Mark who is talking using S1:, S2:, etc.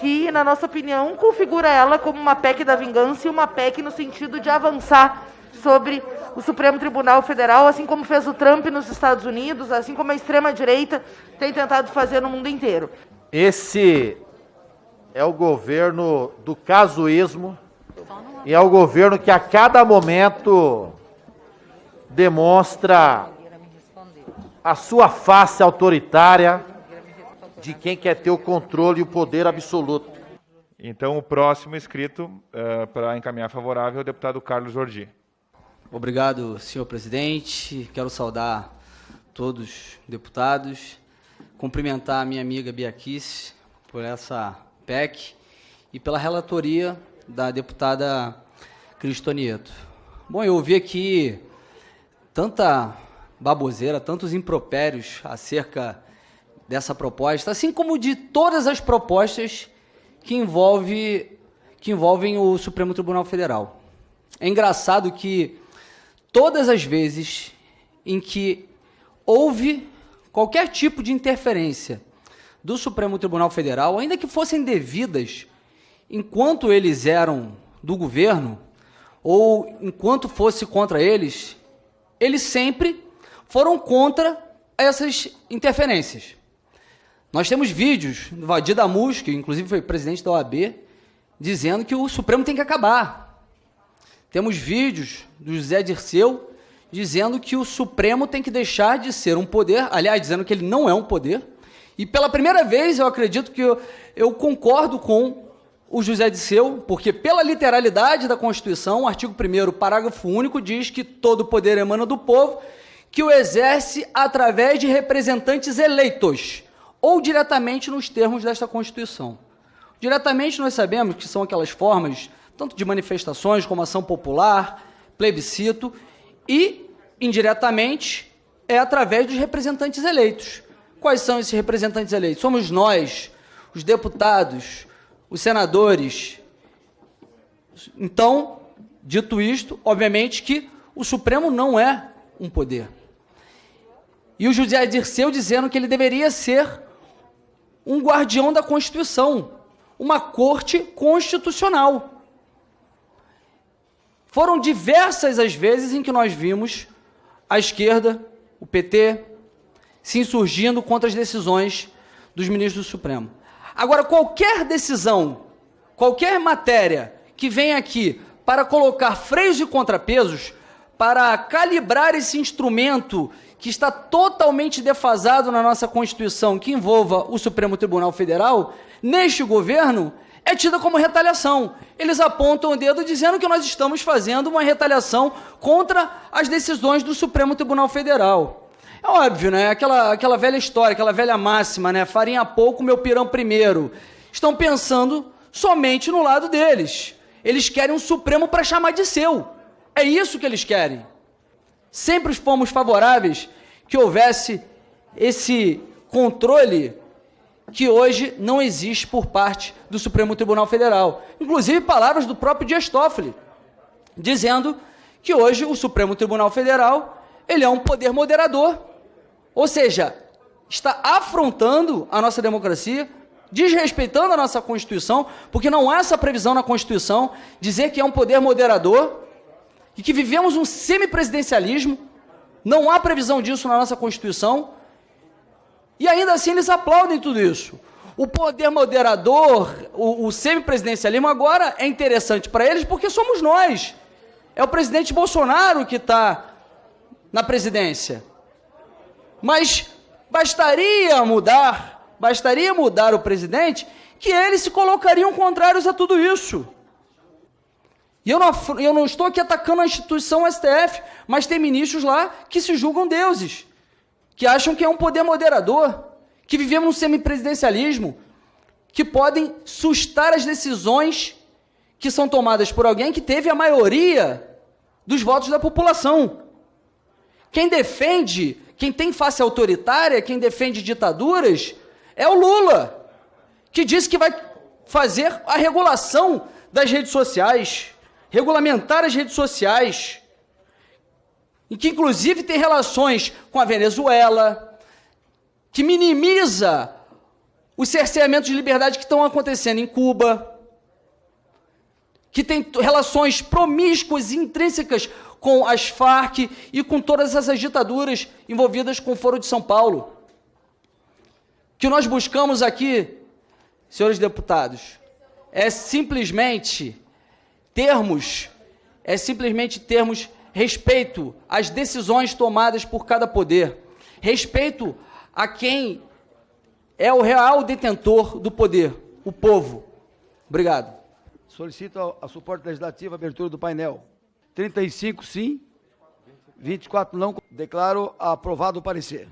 S1: que, na nossa opinião, configura ela como uma PEC da vingança e uma PEC no sentido de avançar sobre o Supremo Tribunal Federal, assim como fez o Trump nos Estados Unidos, assim como a extrema-direita tem tentado fazer no mundo inteiro.
S2: Esse é o governo do casuísmo e é o governo que a cada momento demonstra a sua face autoritária de quem quer ter o controle e o poder absoluto.
S3: Então, o próximo inscrito uh, para encaminhar favorável é o deputado Carlos Jordi.
S4: Obrigado, senhor presidente. Quero saudar todos os deputados, cumprimentar a minha amiga Biaquice por essa PEC e pela relatoria da deputada Cristonieto. Bom, eu ouvi aqui tanta baboseira, tantos impropérios acerca dessa proposta, assim como de todas as propostas que, envolve, que envolvem o Supremo Tribunal Federal. É engraçado que todas as vezes em que houve qualquer tipo de interferência do Supremo Tribunal Federal, ainda que fossem devidas, enquanto eles eram do governo, ou enquanto fosse contra eles, eles sempre foram contra essas interferências. Nós temos vídeos do Vadir Damus, que inclusive foi presidente da OAB, dizendo que o Supremo tem que acabar. Temos vídeos do José Dirceu dizendo que o Supremo tem que deixar de ser um poder, aliás, dizendo que ele não é um poder. E pela primeira vez eu acredito que eu, eu concordo com o José Dirceu, porque pela literalidade da Constituição, o artigo 1 parágrafo único, diz que todo poder emana do povo, que o exerce através de representantes eleitos ou diretamente nos termos desta Constituição. Diretamente nós sabemos que são aquelas formas, tanto de manifestações como ação popular, plebiscito, e indiretamente é através dos representantes eleitos. Quais são esses representantes eleitos? Somos nós, os deputados, os senadores. Então, dito isto, obviamente que o Supremo não é um poder. E o José Dirceu dizendo que ele deveria ser um guardião da Constituição, uma corte constitucional. Foram diversas as vezes em que nós vimos a esquerda, o PT, se insurgindo contra as decisões dos ministros do Supremo. Agora, qualquer decisão, qualquer matéria que venha aqui para colocar freios e contrapesos, para calibrar esse instrumento que está totalmente defasado na nossa Constituição, que envolva o Supremo Tribunal Federal, neste governo, é tida como retaliação. Eles apontam o dedo dizendo que nós estamos fazendo uma retaliação contra as decisões do Supremo Tribunal Federal. É óbvio, né? Aquela, aquela velha história, aquela velha máxima, né? Farinha pouco, meu pirão primeiro. Estão pensando somente no lado deles. Eles querem um Supremo para chamar de seu. É isso que eles querem. Sempre fomos favoráveis que houvesse esse controle que hoje não existe por parte do Supremo Tribunal Federal. Inclusive palavras do próprio Dias Toffoli, dizendo que hoje o Supremo Tribunal Federal ele é um poder moderador, ou seja, está afrontando a nossa democracia, desrespeitando a nossa Constituição, porque não há essa previsão na Constituição dizer que é um poder moderador e que vivemos um semipresidencialismo, não há previsão disso na nossa Constituição, e ainda assim eles aplaudem tudo isso. O poder moderador, o, o semipresidencialismo agora é interessante para eles porque somos nós. É o presidente Bolsonaro que está na presidência. Mas bastaria mudar, bastaria mudar o presidente, que eles se colocariam contrários a tudo isso. E eu não, eu não estou aqui atacando a instituição STF, mas tem ministros lá que se julgam deuses, que acham que é um poder moderador, que vivemos um semipresidencialismo, que podem sustar as decisões que são tomadas por alguém que teve a maioria dos votos da população. Quem defende, quem tem face autoritária, quem defende ditaduras, é o Lula, que disse que vai fazer a regulação das redes sociais regulamentar as redes sociais, e que inclusive tem relações com a Venezuela, que minimiza os cerceamentos de liberdade que estão acontecendo em Cuba, que tem relações promíscuas e intrínsecas com as Farc e com todas essas ditaduras envolvidas com o Foro de São Paulo. Que nós buscamos aqui, senhores deputados, é simplesmente termos, é simplesmente termos respeito às decisões tomadas por cada poder, respeito a quem é o real detentor do poder, o povo. Obrigado.
S5: Solicito a, suporte legislativo abertura do painel. 35 sim, 24 não. Declaro aprovado o parecer.